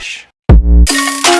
Relaxa.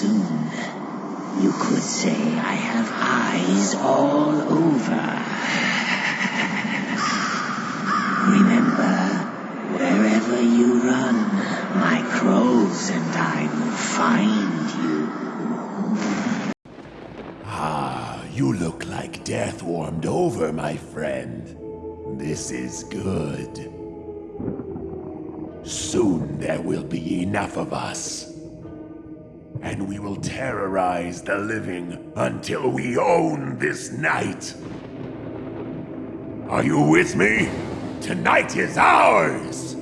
soon. You could say I have eyes all over. Remember, wherever you run, my crows and I will find you. Ah, you look like death warmed over, my friend. This is good. Soon there will be enough of us. And we will terrorize the living until we own this night. Are you with me? Tonight is ours!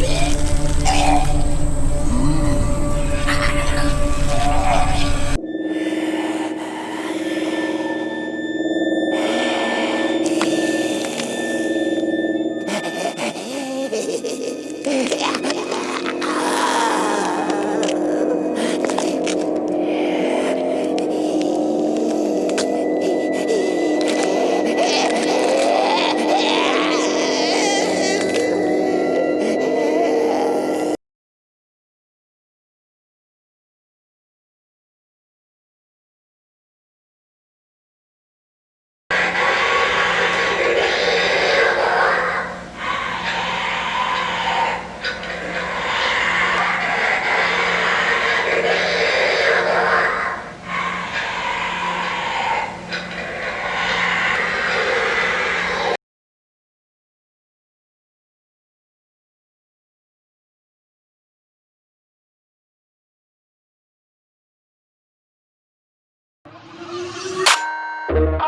Yeah. Thank